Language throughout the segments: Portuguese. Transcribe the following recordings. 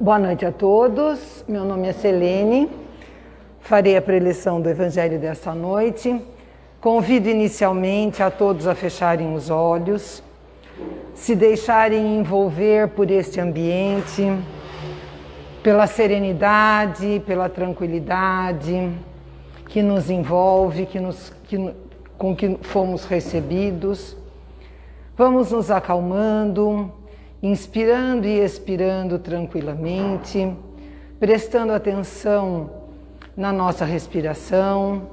Boa noite a todos. Meu nome é Selene. Farei a preleção do Evangelho desta noite. Convido inicialmente a todos a fecharem os olhos, se deixarem envolver por este ambiente, pela serenidade, pela tranquilidade que nos envolve, que nos, que, com que fomos recebidos. Vamos nos acalmando, inspirando e expirando tranquilamente, prestando atenção na nossa respiração,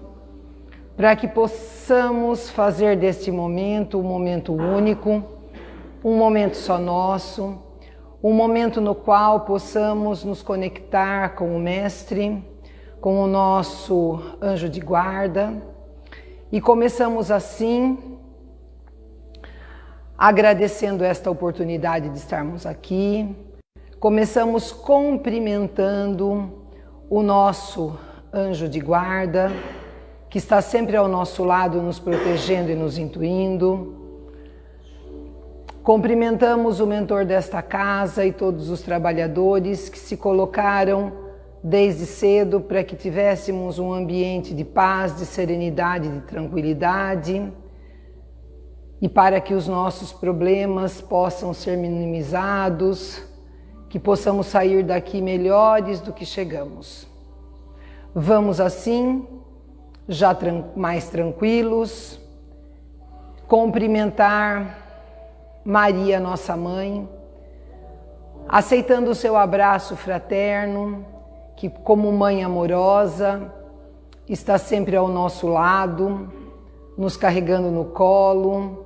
para que possamos fazer deste momento um momento único, um momento só nosso, um momento no qual possamos nos conectar com o Mestre, com o nosso anjo de guarda, e começamos assim agradecendo esta oportunidade de estarmos aqui. Começamos cumprimentando o nosso anjo de guarda, que está sempre ao nosso lado, nos protegendo e nos intuindo. Cumprimentamos o mentor desta casa e todos os trabalhadores que se colocaram desde cedo para que tivéssemos um ambiente de paz, de serenidade, de tranquilidade e para que os nossos problemas possam ser minimizados, que possamos sair daqui melhores do que chegamos. Vamos assim, já mais tranquilos, cumprimentar Maria, nossa mãe, aceitando o seu abraço fraterno, que como mãe amorosa está sempre ao nosso lado, nos carregando no colo,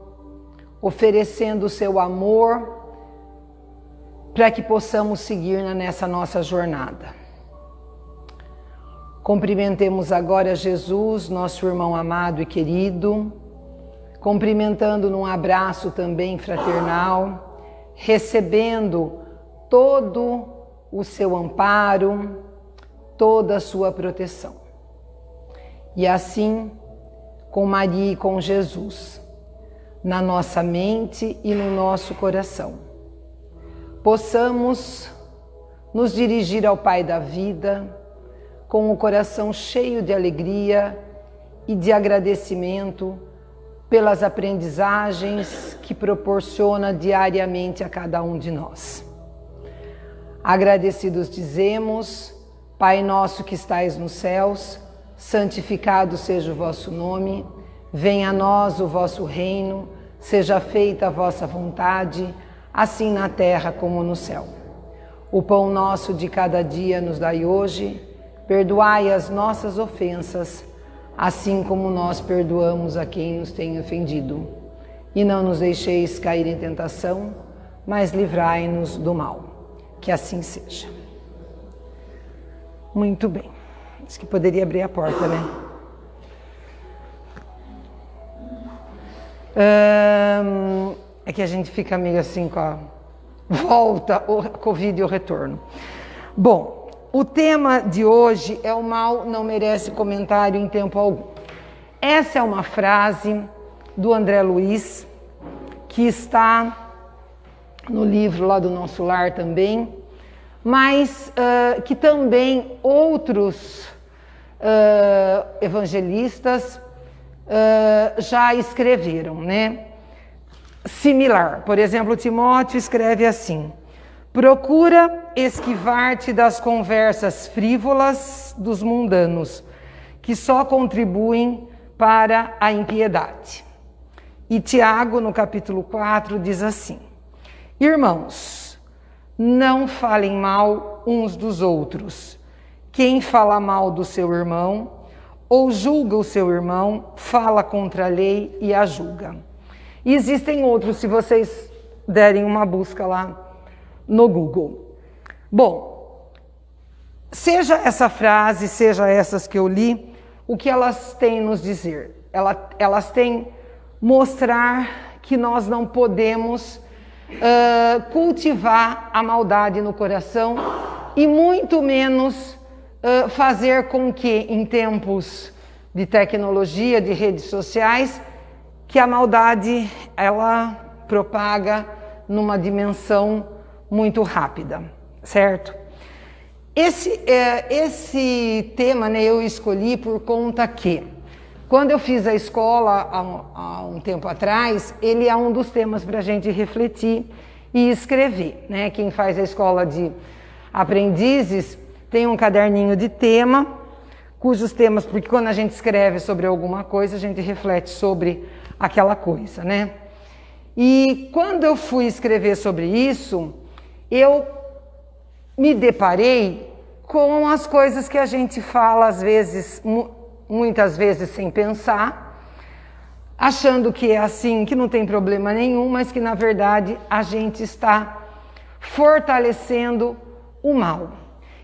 oferecendo o seu amor para que possamos seguir nessa nossa jornada. Cumprimentemos agora Jesus, nosso irmão amado e querido, cumprimentando num abraço também fraternal, recebendo todo o seu amparo, toda a sua proteção. E assim, com Maria e com Jesus, na nossa mente e no nosso coração. Possamos nos dirigir ao Pai da vida com o coração cheio de alegria e de agradecimento pelas aprendizagens que proporciona diariamente a cada um de nós. Agradecidos dizemos, Pai nosso que estais nos céus, santificado seja o vosso nome, Venha a nós o vosso reino, seja feita a vossa vontade, assim na terra como no céu. O pão nosso de cada dia nos dai hoje, perdoai as nossas ofensas, assim como nós perdoamos a quem nos tem ofendido. E não nos deixeis cair em tentação, mas livrai-nos do mal. Que assim seja. Muito bem. Acho que poderia abrir a porta, né? É que a gente fica meio assim com a volta, o Covid e o retorno. Bom, o tema de hoje é o mal não merece comentário em tempo algum. Essa é uma frase do André Luiz, que está no livro lá do nosso lar também, mas uh, que também outros uh, evangelistas já escreveram, né? Similar. Por exemplo, Timóteo escreve assim: Procura esquivar-te das conversas frívolas dos mundanos, que só contribuem para a impiedade. E Tiago, no capítulo 4, diz assim: Irmãos, não falem mal uns dos outros. Quem fala mal do seu irmão ou julga o seu irmão, fala contra a lei e a julga. E existem outros, se vocês derem uma busca lá no Google. Bom, seja essa frase, seja essas que eu li, o que elas têm nos dizer? Elas têm mostrar que nós não podemos uh, cultivar a maldade no coração e muito menos fazer com que, em tempos de tecnologia, de redes sociais, que a maldade ela propaga numa dimensão muito rápida, certo? Esse, é, esse tema né, eu escolhi por conta que, quando eu fiz a escola há um, há um tempo atrás, ele é um dos temas para a gente refletir e escrever. Né? Quem faz a escola de aprendizes tem um caderninho de tema, cujos temas, porque quando a gente escreve sobre alguma coisa, a gente reflete sobre aquela coisa, né? E quando eu fui escrever sobre isso, eu me deparei com as coisas que a gente fala às vezes, muitas vezes sem pensar, achando que é assim, que não tem problema nenhum, mas que na verdade a gente está fortalecendo o mal.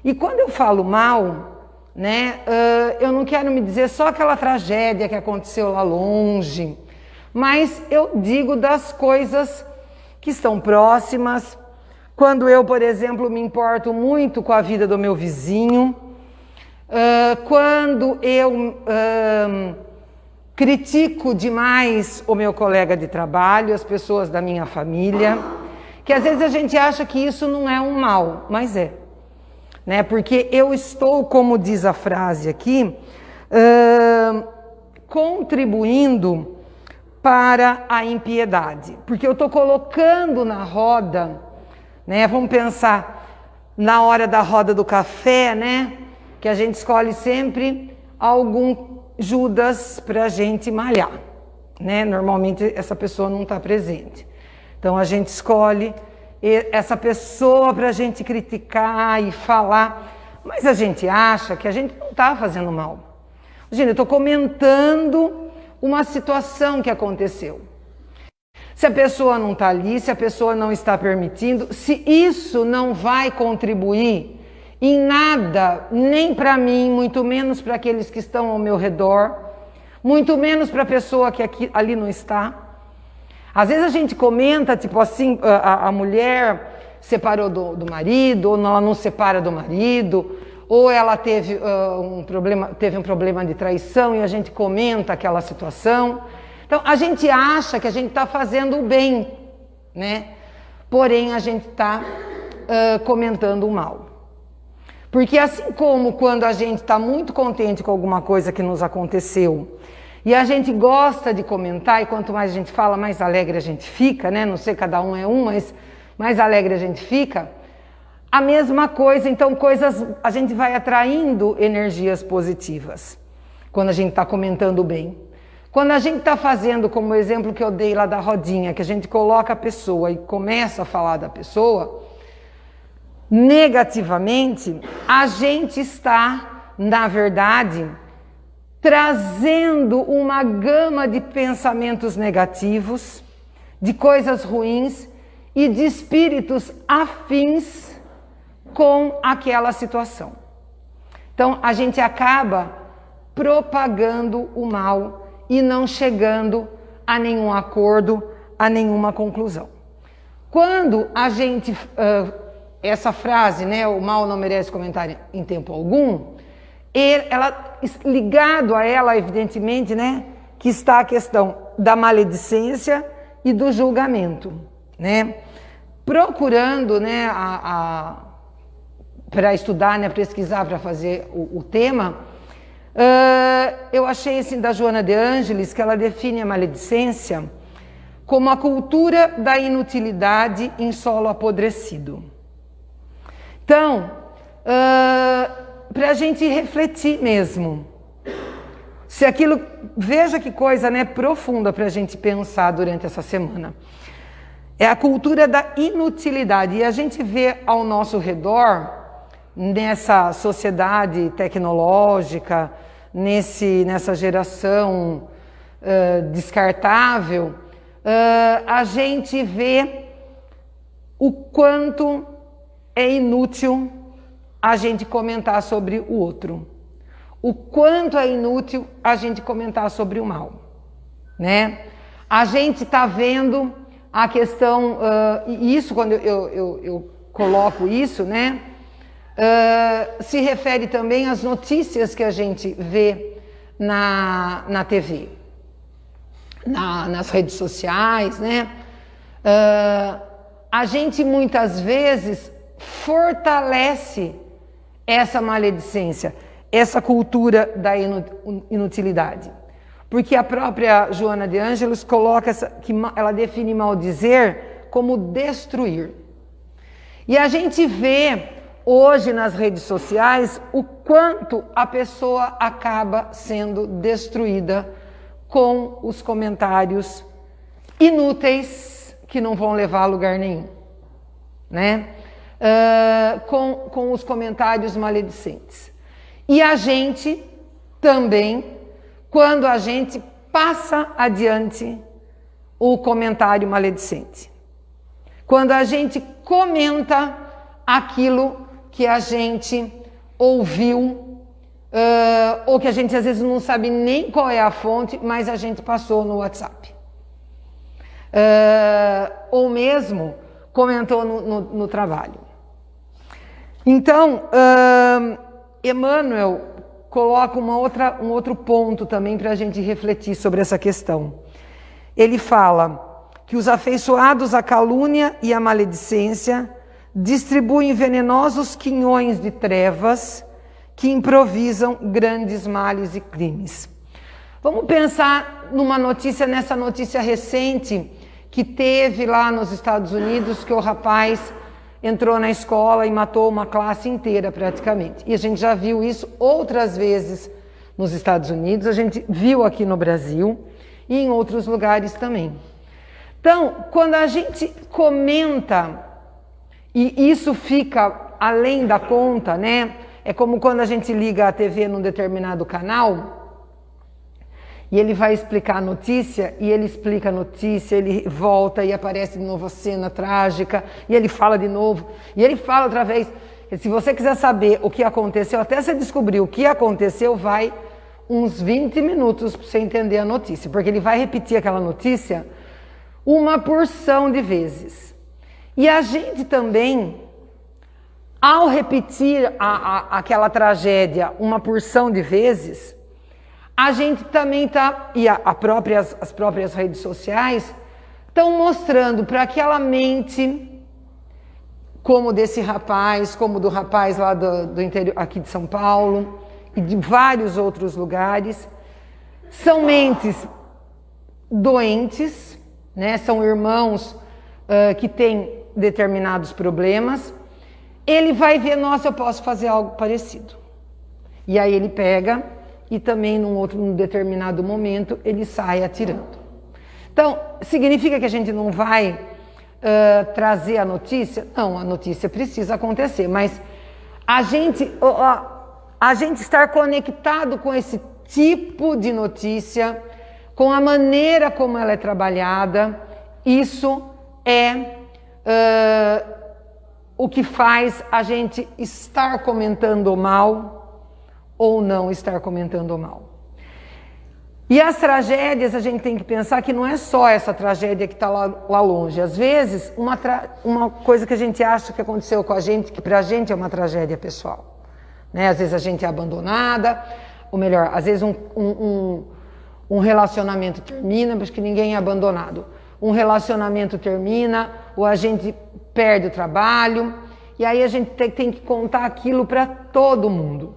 E quando eu falo mal, né, uh, eu não quero me dizer só aquela tragédia que aconteceu lá longe, mas eu digo das coisas que estão próximas. Quando eu, por exemplo, me importo muito com a vida do meu vizinho, uh, quando eu uh, critico demais o meu colega de trabalho, as pessoas da minha família, que às vezes a gente acha que isso não é um mal, mas é. Né? Porque eu estou, como diz a frase aqui, uh, contribuindo para a impiedade. Porque eu estou colocando na roda, né? Vamos pensar na hora da roda do café, né? Que a gente escolhe sempre algum Judas para a gente malhar, né? Normalmente essa pessoa não está presente. Então a gente escolhe essa pessoa para a gente criticar e falar, mas a gente acha que a gente não está fazendo mal. Gente, eu estou comentando uma situação que aconteceu. Se a pessoa não está ali, se a pessoa não está permitindo, se isso não vai contribuir em nada, nem para mim, muito menos para aqueles que estão ao meu redor, muito menos para a pessoa que aqui, ali não está. Às vezes a gente comenta, tipo assim, a, a mulher separou do, do marido, ou ela não separa do marido, ou ela teve, uh, um problema, teve um problema de traição e a gente comenta aquela situação. Então, a gente acha que a gente está fazendo o bem, né? Porém, a gente está uh, comentando o mal. Porque assim como quando a gente está muito contente com alguma coisa que nos aconteceu, e a gente gosta de comentar, e quanto mais a gente fala, mais alegre a gente fica, né? Não sei, cada um é um, mas mais alegre a gente fica. A mesma coisa, então coisas, a gente vai atraindo energias positivas quando a gente está comentando bem. Quando a gente está fazendo, como o exemplo que eu dei lá da rodinha, que a gente coloca a pessoa e começa a falar da pessoa, negativamente, a gente está, na verdade, trazendo uma gama de pensamentos negativos, de coisas ruins e de espíritos afins com aquela situação. Então a gente acaba propagando o mal e não chegando a nenhum acordo, a nenhuma conclusão. Quando a gente, uh, essa frase, né, o mal não merece comentário em tempo algum, ela, ligado a ela, evidentemente, né, que está a questão da maledicência e do julgamento, né? Procurando, né, a, a para estudar, né, pesquisar para fazer o, o tema, uh, eu achei assim da Joana de Ângeles que ela define a maledicência como a cultura da inutilidade em solo apodrecido. Então, uh, para a gente refletir mesmo, se aquilo, veja que coisa né, profunda para a gente pensar durante essa semana. É a cultura da inutilidade. E a gente vê ao nosso redor nessa sociedade tecnológica, nesse, nessa geração uh, descartável, uh, a gente vê o quanto é inútil a gente comentar sobre o outro. O quanto é inútil a gente comentar sobre o mal. Né? A gente está vendo a questão, uh, e isso quando eu, eu, eu coloco isso, né? Uh, se refere também às notícias que a gente vê na, na TV, na, nas redes sociais, né? Uh, a gente muitas vezes fortalece essa maledicência, essa cultura da inutilidade. Porque a própria Joana de Ângelos coloca essa, que ela define maldizer como destruir. E a gente vê hoje nas redes sociais o quanto a pessoa acaba sendo destruída com os comentários inúteis que não vão levar a lugar nenhum, né? Uh, com, com os comentários maledicentes. E a gente também, quando a gente passa adiante o comentário maledicente. Quando a gente comenta aquilo que a gente ouviu, uh, ou que a gente às vezes não sabe nem qual é a fonte, mas a gente passou no WhatsApp. Uh, ou mesmo comentou no, no, no trabalho. Então, Emmanuel coloca uma outra, um outro ponto também para a gente refletir sobre essa questão. Ele fala que os afeiçoados à calúnia e à maledicência distribuem venenosos quinhões de trevas que improvisam grandes males e crimes. Vamos pensar numa notícia, nessa notícia recente que teve lá nos Estados Unidos, que o rapaz entrou na escola e matou uma classe inteira praticamente. E a gente já viu isso outras vezes nos Estados Unidos, a gente viu aqui no Brasil e em outros lugares também. Então, quando a gente comenta e isso fica além da conta, né? É como quando a gente liga a TV num determinado canal e ele vai explicar a notícia e ele explica a notícia, ele volta e aparece de novo a cena trágica e ele fala de novo e ele fala outra vez. Se você quiser saber o que aconteceu, até você descobrir o que aconteceu, vai uns 20 minutos para você entender a notícia, porque ele vai repetir aquela notícia uma porção de vezes. E a gente também, ao repetir a, a, aquela tragédia uma porção de vezes, a gente também está, e a, a próprias, as próprias redes sociais, estão mostrando para aquela mente, como desse rapaz, como do rapaz lá do, do interior, aqui de São Paulo, e de vários outros lugares, são mentes doentes, né? são irmãos uh, que têm determinados problemas, ele vai ver, nossa, eu posso fazer algo parecido. E aí ele pega e também num outro num determinado momento ele sai atirando. Então, significa que a gente não vai uh, trazer a notícia? Não, a notícia precisa acontecer, mas a gente, uh, a gente estar conectado com esse tipo de notícia, com a maneira como ela é trabalhada, isso é uh, o que faz a gente estar comentando mal ou não estar comentando mal. E as tragédias, a gente tem que pensar que não é só essa tragédia que está lá, lá, longe. Às vezes, uma, uma coisa que a gente acha que aconteceu com a gente, que para a gente é uma tragédia pessoal. Né? Às vezes a gente é abandonada, ou melhor, às vezes um, um, um, um relacionamento termina, mas que ninguém é abandonado um relacionamento termina, ou a gente perde o trabalho, e aí a gente tem, que contar aquilo para todo mundo.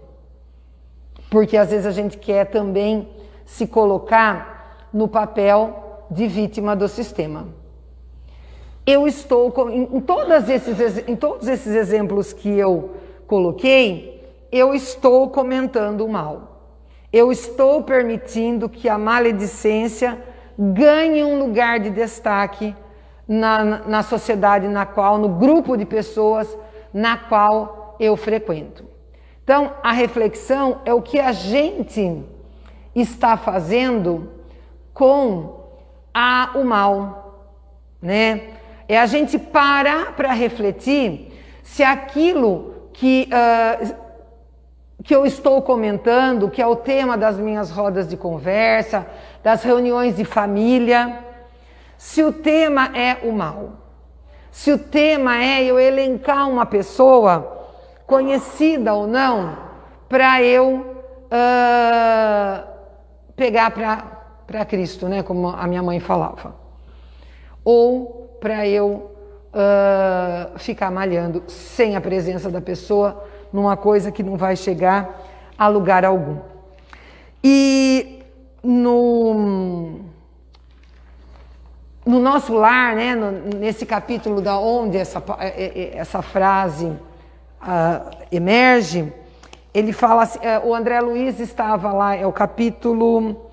Porque às vezes a gente quer também se colocar no papel de vítima do sistema. Eu estou, em, todos esses, em todos esses exemplos que eu coloquei, eu estou comentando o mal. Eu estou permitindo que a maledicência ganhe um lugar de destaque na, na sociedade na qual, no grupo de pessoas na qual eu frequento. Então, a reflexão é o que a gente está fazendo com a, o mal, né? É a gente parar para refletir se aquilo que, uh, que eu estou comentando, que é o tema das minhas rodas de conversa, das reuniões de família, se o tema é o mal, se o tema é eu elencar uma pessoa, conhecida ou não, para eu uh, pegar para Cristo, né, como a minha mãe falava. Ou para eu uh, ficar malhando sem a presença da pessoa numa coisa que não vai chegar a lugar algum. E no, no nosso lar, né, no, nesse capítulo da onde essa, é, é, essa frase uh, emerge, ele fala assim, uh, o André Luiz estava lá, é o capítulo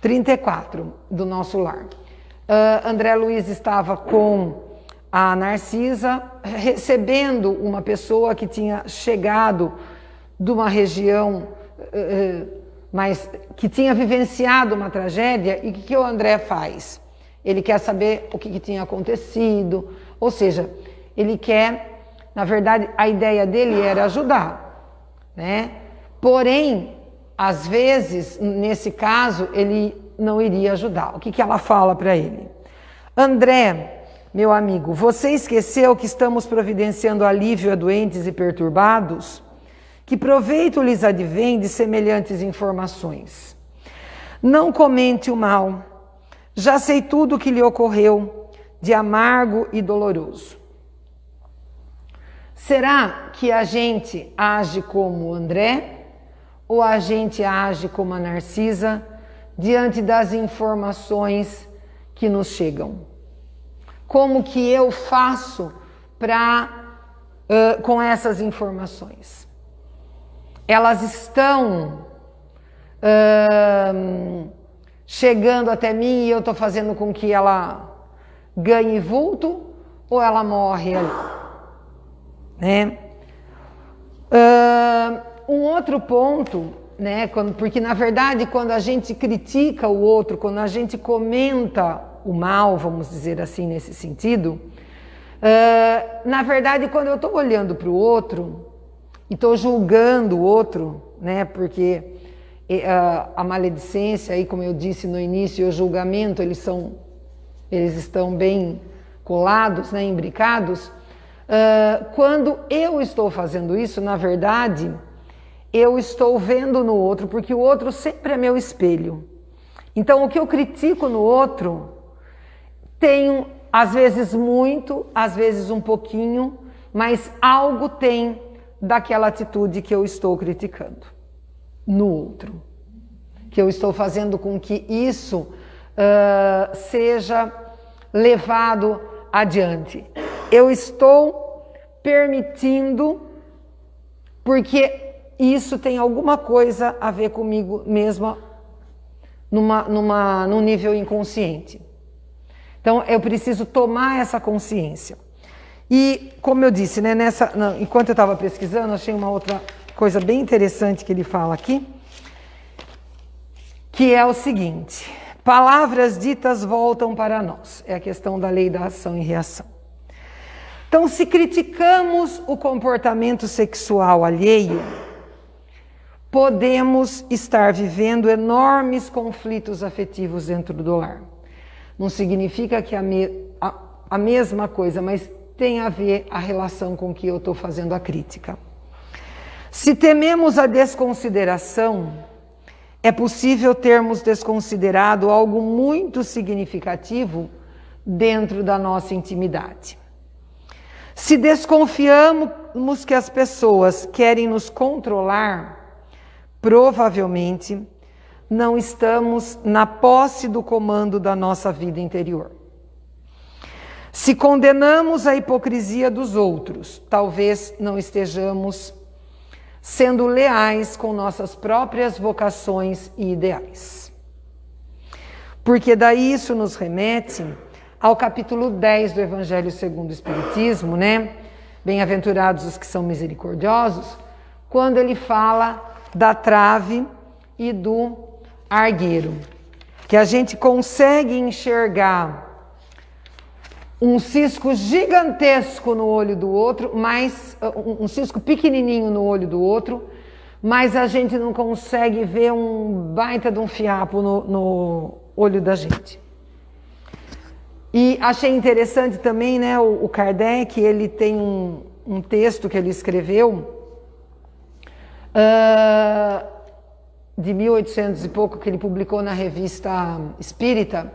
34 do nosso lar. Uh, André Luiz estava com a Narcisa recebendo uma pessoa que tinha chegado de uma região uh, mas que tinha vivenciado uma tragédia e o que, que o André faz? Ele quer saber o que, que tinha acontecido, ou seja, ele quer, na verdade, a ideia dele era ajudar, né? Porém, às vezes, nesse caso, ele não iria ajudar. O que, que ela fala para ele? André, meu amigo, você esqueceu que estamos providenciando alívio a doentes e perturbados? Que proveito lhes advém de semelhantes informações? Não comente o mal. Já sei tudo o que lhe ocorreu, de amargo e doloroso. Será que a gente age como André ou a gente age como a Narcisa diante das informações que nos chegam? Como que eu faço para uh, com essas informações? elas estão uh, chegando até mim e eu estou fazendo com que ela ganhe vulto ou ela morre ali. Né? Uh, um outro ponto, né, porque na verdade quando a gente critica o outro, quando a gente comenta o mal, vamos dizer assim nesse sentido, uh, na verdade quando eu estou olhando para o outro, e estou julgando o outro, né? Porque a, a maledicência, aí, como eu disse no início, e o julgamento, eles são, eles estão bem colados, né? Imbricados. Uh, quando eu estou fazendo isso, na verdade, eu estou vendo no outro, porque o outro sempre é meu espelho. Então, o que eu critico no outro, tem às vezes muito, às vezes um pouquinho, mas algo tem daquela atitude que eu estou criticando no outro. Que eu estou fazendo com que isso uh, seja levado adiante. Eu estou permitindo, porque isso tem alguma coisa a ver comigo mesma numa, numa, num nível inconsciente. Então eu preciso tomar essa consciência. E, como eu disse, né, nessa, não, enquanto eu estava pesquisando, achei uma outra coisa bem interessante que ele fala aqui, que é o seguinte: palavras ditas voltam para nós. É a questão da lei da ação e reação. Então, se criticamos o comportamento sexual alheio, podemos estar vivendo enormes conflitos afetivos dentro do lar. Não significa que a, me, a, a mesma coisa, mas tem a ver a relação com que eu estou fazendo a crítica. Se tememos a desconsideração, é possível termos desconsiderado algo muito significativo dentro da nossa intimidade. Se desconfiamos que as pessoas querem nos controlar, provavelmente não estamos na posse do comando da nossa vida interior. Se condenamos a hipocrisia dos outros, talvez não estejamos sendo leais com nossas próprias vocações e ideais. Porque daí isso nos remete ao capítulo 10 do Evangelho segundo o Espiritismo, né? Bem-aventurados os que são misericordiosos, quando ele fala da trave e do argueiro, que a gente consegue enxergar um cisco gigantesco no olho do outro, mas um cisco pequenininho no olho do outro, mas a gente não consegue ver um baita de um fiapo no, no olho da gente. E achei interessante também, né, o, o Kardec, ele tem um, um, texto que ele escreveu uh, de 1800 e pouco, que ele publicou na revista Espírita,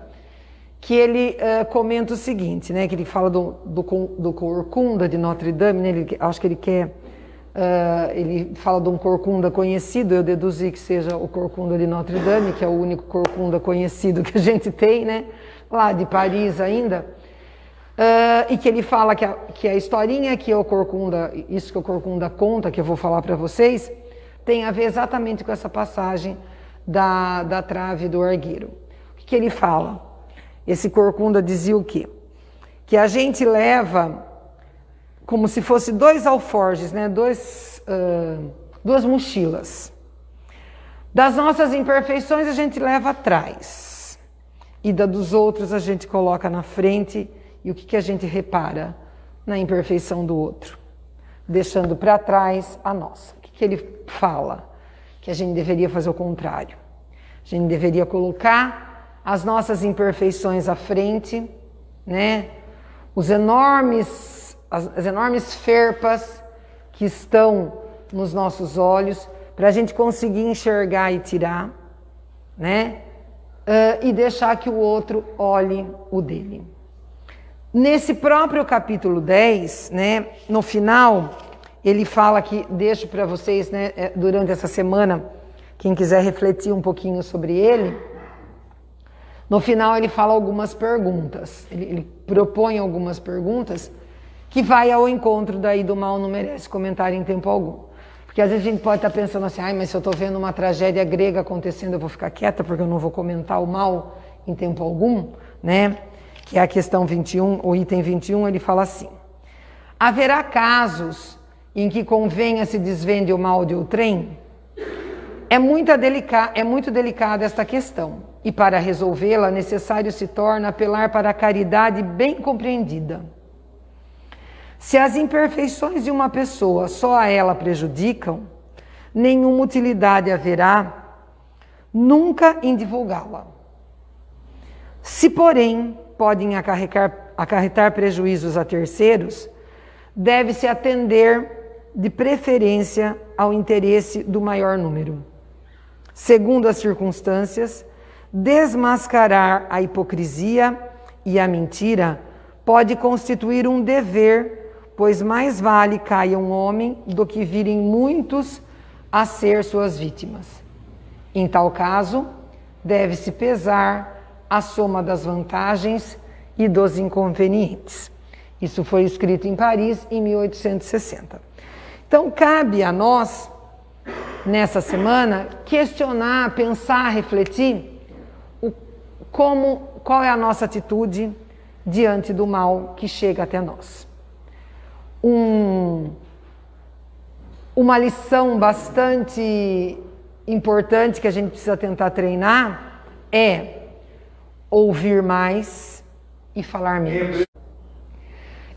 que ele uh, comenta o seguinte, né, que ele fala do, do, do Corcunda de Notre Dame, né, ele, acho que ele quer, uh, ele fala de um Corcunda conhecido, eu deduzi que seja o Corcunda de Notre Dame, que é o único Corcunda conhecido que a gente tem, né, lá de Paris ainda, uh, e que ele fala que a, que a historinha que o Corcunda, isso que o Corcunda conta, que eu vou falar para vocês, tem a ver exatamente com essa passagem da, da trave do argueiro. O que, que ele fala? Esse corcunda dizia o quê? Que a gente leva como se fosse dois alforjes, né? dois, uh, duas mochilas. Das nossas imperfeições a gente leva atrás. E da dos outros a gente coloca na frente. E o que, que a gente repara? Na imperfeição do outro. Deixando para trás a nossa. O que, que ele fala? Que a gente deveria fazer o contrário. A gente deveria colocar as nossas imperfeições à frente, né? Os enormes, as, as enormes ferpas que estão nos nossos olhos, para a gente conseguir enxergar e tirar, né? Uh, e deixar que o outro olhe o dele. Nesse próprio capítulo 10, né, no final, ele fala que, deixo para vocês, né, é, durante essa semana, quem quiser refletir um pouquinho sobre ele, no final ele fala algumas perguntas, ele, ele propõe algumas perguntas que vai ao encontro daí do mal não merece comentário em tempo algum. Porque às vezes a gente pode estar pensando assim, ai, mas se eu estou vendo uma tragédia grega acontecendo, eu vou ficar quieta porque eu não vou comentar o mal em tempo algum, né? Que é a questão 21, o item 21, ele fala assim, haverá casos em que convenha se desvende o mal de outrem? É muito, delica é muito delicada esta questão, e para resolvê-la, necessário se torna apelar para a caridade bem compreendida. Se as imperfeições de uma pessoa só a ela prejudicam, nenhuma utilidade haverá nunca em divulgá-la. Se, porém, podem acarretar, acarretar prejuízos a terceiros, deve-se atender de preferência ao interesse do maior número segundo as circunstâncias, desmascarar a hipocrisia e a mentira pode constituir um dever, pois mais vale caia um homem do que virem muitos a ser suas vítimas. Em tal caso, deve-se pesar a soma das vantagens e dos inconvenientes. Isso foi escrito em Paris em 1860. Então, cabe a nós nessa semana, questionar, pensar, refletir o, como, qual é a nossa atitude diante do mal que chega até nós. Um, uma lição bastante importante que a gente precisa tentar treinar é ouvir mais e falar menos.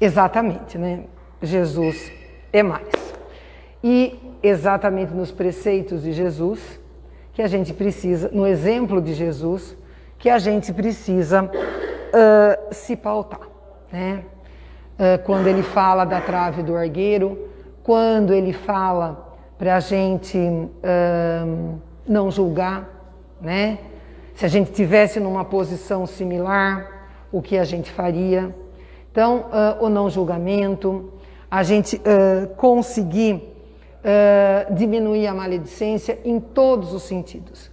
Exatamente, né? Jesus é mais. E exatamente nos preceitos de Jesus, que a gente precisa, no exemplo de Jesus, que a gente precisa uh, se pautar. Né? Uh, quando ele fala da trave do argueiro, quando ele fala para a gente uh, não julgar, né? se a gente tivesse numa posição similar, o que a gente faria. Então, o não julgamento, a gente conseguir uh, diminuir a maledicência em todos os sentidos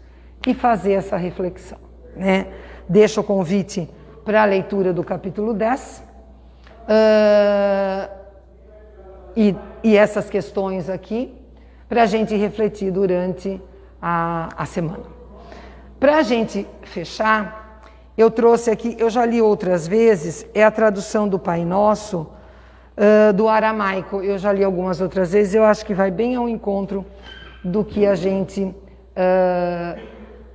e fazer essa reflexão. Né? Deixo o convite para a leitura do capítulo 10 uh, e, e, essas questões aqui para a gente refletir durante a, a semana. Para a gente fechar, eu trouxe aqui, eu já li outras vezes, é a tradução do Pai Nosso, uh, do aramaico. Eu já li algumas outras vezes, eu acho que vai bem ao encontro do que a gente uh,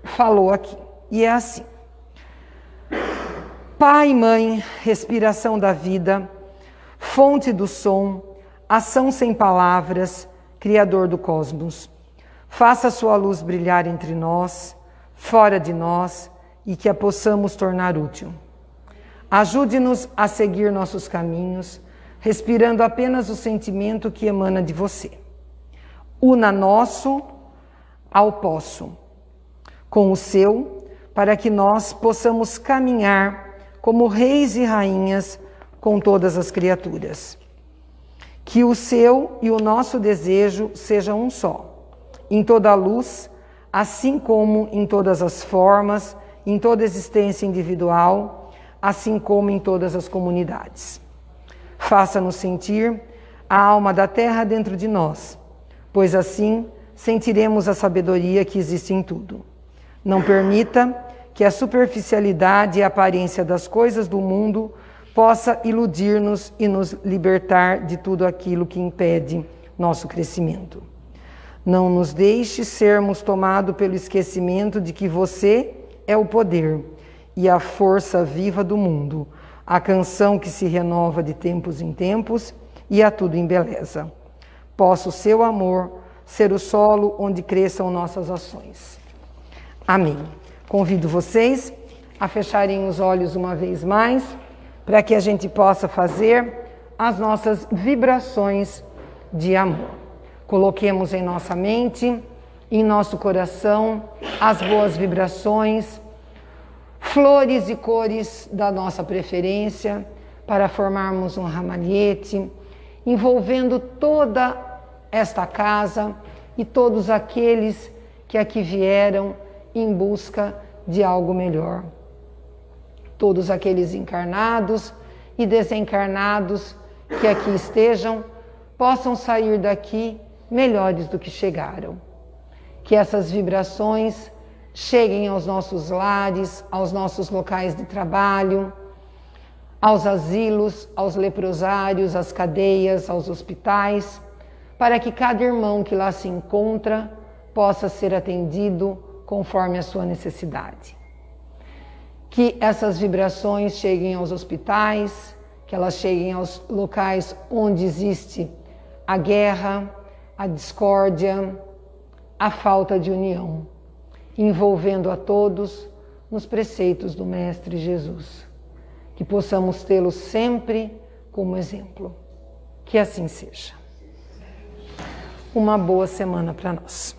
falou aqui. E é assim. Pai e mãe, respiração da vida, fonte do som, ação sem palavras, Criador do cosmos. Faça sua luz brilhar entre nós, fora de nós, e que a possamos tornar útil. Ajude-nos a seguir nossos caminhos, respirando apenas o sentimento que emana de você. Una nosso ao posso, com o seu, para que nós possamos caminhar como reis e rainhas com todas as criaturas. Que o seu e o nosso desejo sejam um só, em toda a luz, assim como em todas as formas, em toda existência individual, assim como em todas as comunidades. Faça-nos sentir a alma da terra dentro de nós, pois assim sentiremos a sabedoria que existe em tudo. Não permita que a superficialidade e a aparência das coisas do mundo possa iludir-nos e nos libertar de tudo aquilo que impede nosso crescimento. Não nos deixe sermos tomados pelo esquecimento de que você é o poder e a força viva do mundo, a canção que se renova de tempos em tempos e a tudo em beleza. Possa o seu amor ser o solo onde cresçam nossas ações. Amém. Convido vocês a fecharem os olhos uma vez mais, para que a gente possa fazer as nossas vibrações de amor. Coloquemos em nossa mente, em nosso coração, as boas vibrações, flores e cores da nossa preferência, para formarmos um ramalhete, envolvendo toda esta casa e todos aqueles que aqui vieram em busca de algo melhor. Todos aqueles encarnados e desencarnados que aqui estejam possam sair daqui melhores do que chegaram. Que essas vibrações cheguem aos nossos lares, aos nossos locais de trabalho, aos asilos, aos leprosários, às cadeias, aos hospitais, para que cada irmão que lá se encontra possa ser atendido conforme a sua necessidade. Que essas vibrações cheguem aos hospitais, que elas cheguem aos locais onde existe a guerra, a discórdia, a falta de união, envolvendo a todos nos preceitos do Mestre Jesus. Que possamos tê-lo sempre como exemplo. Que assim seja. Uma boa semana para nós.